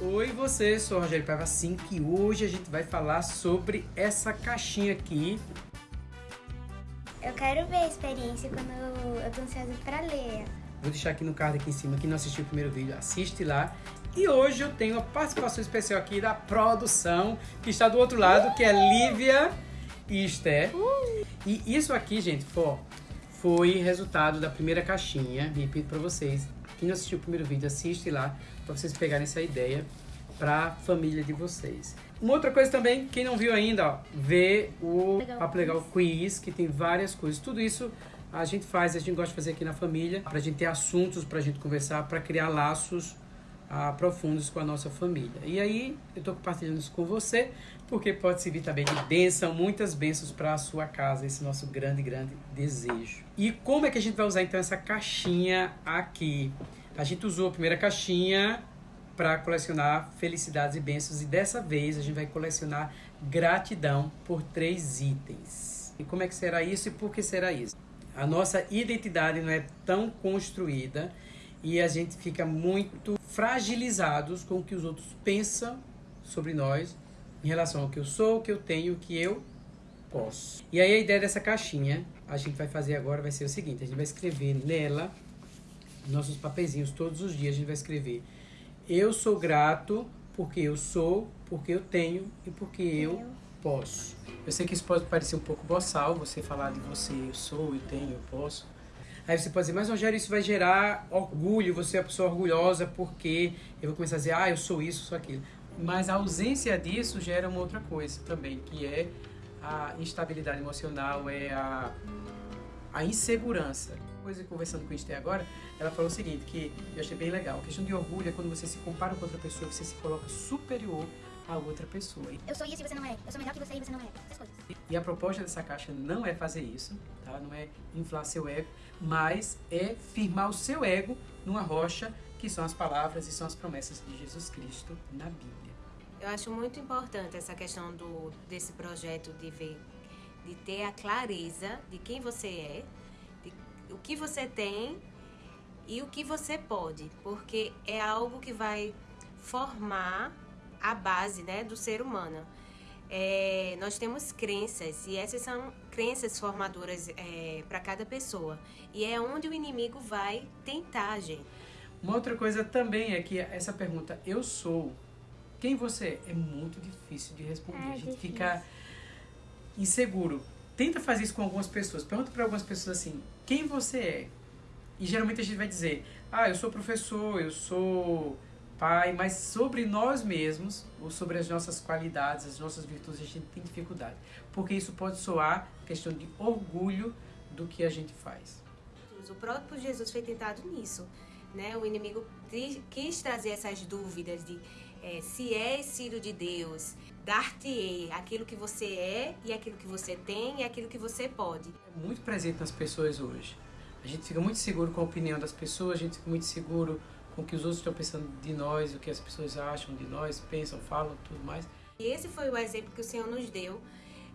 Oi você, sou o Rogério Paiva 5 e hoje a gente vai falar sobre essa caixinha aqui. Eu quero ver a experiência quando eu tô ansiosa pra ler. Vou deixar aqui no card aqui em cima, quem não assistiu o primeiro vídeo, assiste lá. E hoje eu tenho uma participação especial aqui da produção, que está do outro lado, que é Lívia e Esther. E isso aqui, gente, foi, foi resultado da primeira caixinha, repito pra vocês. Quem não assistiu o primeiro vídeo, assiste lá, para vocês pegarem essa ideia para a família de vocês. Uma outra coisa também, quem não viu ainda, ó, vê o. Papo Legal Quiz, que tem várias coisas. Tudo isso a gente faz, a gente gosta de fazer aqui na família, pra gente ter assuntos pra gente conversar, pra criar laços ah, profundos com a nossa família. E aí, eu tô compartilhando isso com você, porque pode servir também de bênção, muitas bênçãos para a sua casa, esse nosso grande, grande desejo. E como é que a gente vai usar então essa caixinha aqui? A gente usou a primeira caixinha para colecionar felicidades e bênçãos e dessa vez a gente vai colecionar gratidão por três itens. E como é que será isso e por que será isso? A nossa identidade não é tão construída e a gente fica muito fragilizados com o que os outros pensam sobre nós em relação ao que eu sou, o que eu tenho, o que eu posso. E aí a ideia dessa caixinha, a gente vai fazer agora vai ser o seguinte, a gente vai escrever nela nossos papezinhos todos os dias a gente vai escrever eu sou grato porque eu sou, porque eu tenho e porque eu posso. Eu sei que isso pode parecer um pouco boçal, você falar de você, eu sou, eu tenho, eu posso. Aí você pode dizer, mas Rogério, isso vai gerar orgulho, você é uma pessoa orgulhosa porque eu vou começar a dizer, ah, eu sou isso, sou aquilo. Mas a ausência disso gera uma outra coisa também, que é a instabilidade emocional, é a, a insegurança. Coisa conversando com a Esther agora, ela falou o seguinte, que eu achei bem legal. A questão de orgulho é quando você se compara com outra pessoa, você se coloca superior a outra pessoa. Eu sou isso e você não é. Eu sou melhor que você e você não é. Essas coisas. E a proposta dessa caixa não é fazer isso, tá? Não é inflar seu ego, mas é firmar o seu ego numa rocha, que são as palavras e são as promessas de Jesus Cristo na Bíblia. Eu acho muito importante essa questão do, desse projeto de ver, de ter a clareza de quem você é, de o que você tem e o que você pode, porque é algo que vai formar a base né, do ser humano. É, nós temos crenças e essas são crenças formadoras para cada pessoa e é onde o inimigo vai tentar, gente. Uma outra coisa também é que essa pergunta, eu sou, quem você é? É muito difícil de responder. É a gente difícil. fica inseguro. Tenta fazer isso com algumas pessoas. Pergunta para algumas pessoas assim, quem você é? E geralmente a gente vai dizer, ah, eu sou professor, eu sou pai, mas sobre nós mesmos, ou sobre as nossas qualidades, as nossas virtudes, a gente tem dificuldade. Porque isso pode soar questão de orgulho do que a gente faz. O próprio Jesus foi tentado nisso, né? O inimigo quis trazer essas dúvidas de eh, se és filho de Deus, dar-te-ei aquilo que você é e aquilo que você tem e aquilo que você pode. é muito presente nas pessoas hoje. A gente fica muito seguro com a opinião das pessoas, a gente fica muito seguro com o que os outros estão pensando de nós, o que as pessoas acham de nós, pensam, falam, tudo mais. E esse foi o exemplo que o Senhor nos deu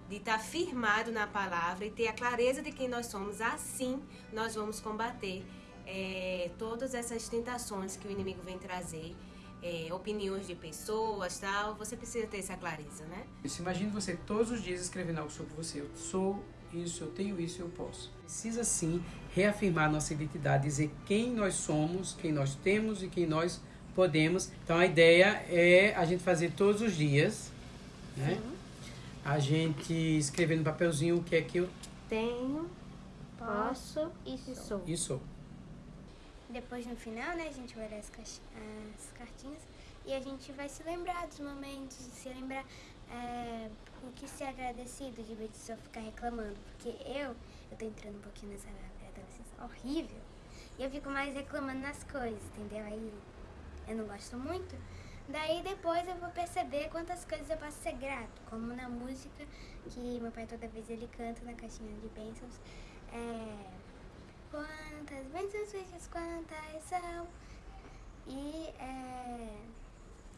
de estar firmado na palavra e ter a clareza de quem nós somos. Assim, nós vamos combater eh, todas essas tentações que o inimigo vem trazer, eh, opiniões de pessoas, tal. Você precisa ter essa clareza, né? Isso, imagine você todos os dias escrevendo algo sobre você. Eu sou isso, eu tenho isso, eu posso. Precisa sim reafirmar nossa identidade, dizer quem nós somos, quem nós temos e quem nós podemos. Então a ideia é a gente fazer todos os dias, né? A gente escrever no papelzinho o que é que eu Tenho, Posso e sou. e sou. Depois, no final, né, a gente vai ler as, as cartinhas e a gente vai se lembrar dos momentos, se lembrar é, o que ser agradecido, de vez de só ficar reclamando. Porque eu, eu tô entrando um pouquinho nessa adolescência horrível e eu fico mais reclamando nas coisas, entendeu? Aí eu não gosto muito. Daí depois eu vou perceber quantas coisas eu posso ser grato, como na música que meu pai toda vez ele canta na caixinha de bênçãos. É, Quantas bênçãos quantas são. E é,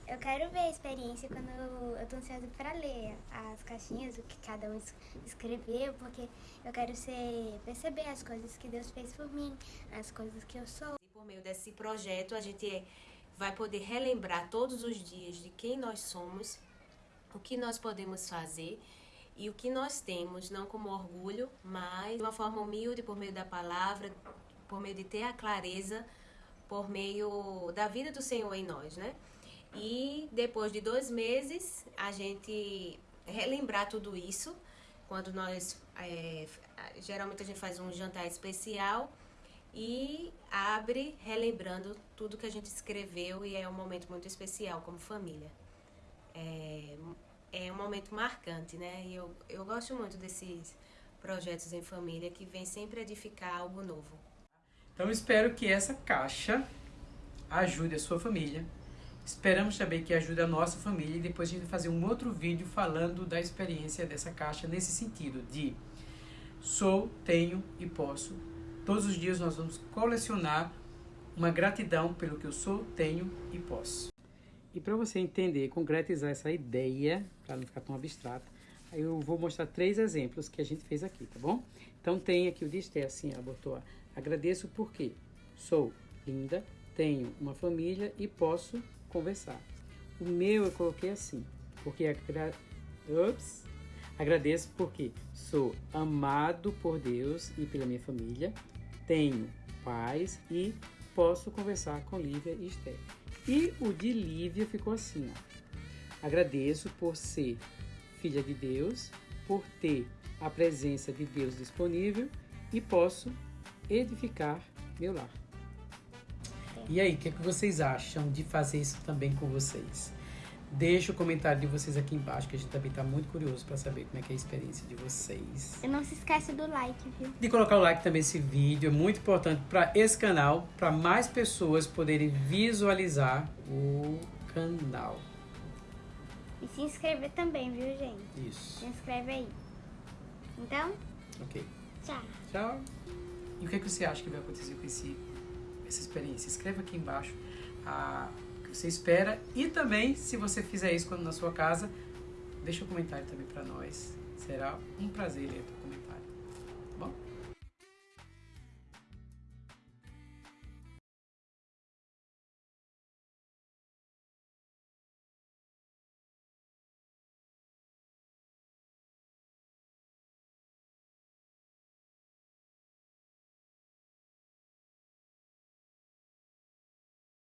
eu quero ver a experiência quando eu, eu tô ansiosa pra ler as caixinhas, o que cada um es- escreveu, porque eu quero ser, perceber as coisas que Deus fez por mim, as coisas que eu sou. E por meio desse projeto, a gente vai poder relembrar todos os dias de quem nós somos, o que nós podemos fazer e o que nós temos, não como orgulho, mas de uma forma humilde por meio da palavra, por meio de ter a clareza, por meio da vida do Senhor em nós, né? E depois de dois meses, a gente relembrar tudo isso, quando nós, é, geralmente a gente faz um jantar especial e abre relembrando tudo que a gente escreveu e é um momento muito especial como família. É, é um momento marcante, né? E eu, eu gosto muito desses projetos em família que vem sempre edificar algo novo. Então espero que essa caixa ajude a sua família. Esperamos também que ajude a nossa família e depois a gente fazer um outro vídeo falando da experiência dessa caixa nesse sentido de sou, tenho e posso. Todos os dias nós vamos colecionar uma gratidão pelo que eu sou, tenho e posso. E para você entender, concretizar essa ideia, para não ficar tão abstrata, eu vou mostrar três exemplos que a gente fez aqui, tá bom? Então tem aqui o Esther, assim, ela botou, agradeço porque sou linda, tenho uma família e posso conversar. O meu eu coloquei assim, porque agra... Ups. agradeço porque sou amado por Deus e pela minha família, tenho paz e posso conversar com Lívia e Esther. E o de Lívia ficou assim, ó. Agradeço por ser filha de Deus, por ter a presença de Deus disponível e posso edificar meu lar. E aí, o que, é que vocês acham de fazer isso também com vocês? Deixa o comentário de vocês aqui embaixo, que a gente também está muito curioso para saber como é que é a experiência de vocês. E não se esqueça do like, viu? De colocar o like também nesse vídeo, é muito importante para esse canal, para mais pessoas poderem visualizar o canal. E se inscrever também, viu, gente? Isso. Se inscreve aí. Então, Ok. tchau. Tchau. E o que, é que você acha que vai acontecer com esse, essa experiência? Escreva aqui embaixo a, o que você espera. E também, se você fizer isso quando na sua casa, deixa um comentário também para nós. Será um prazer ler o comentário. Tá?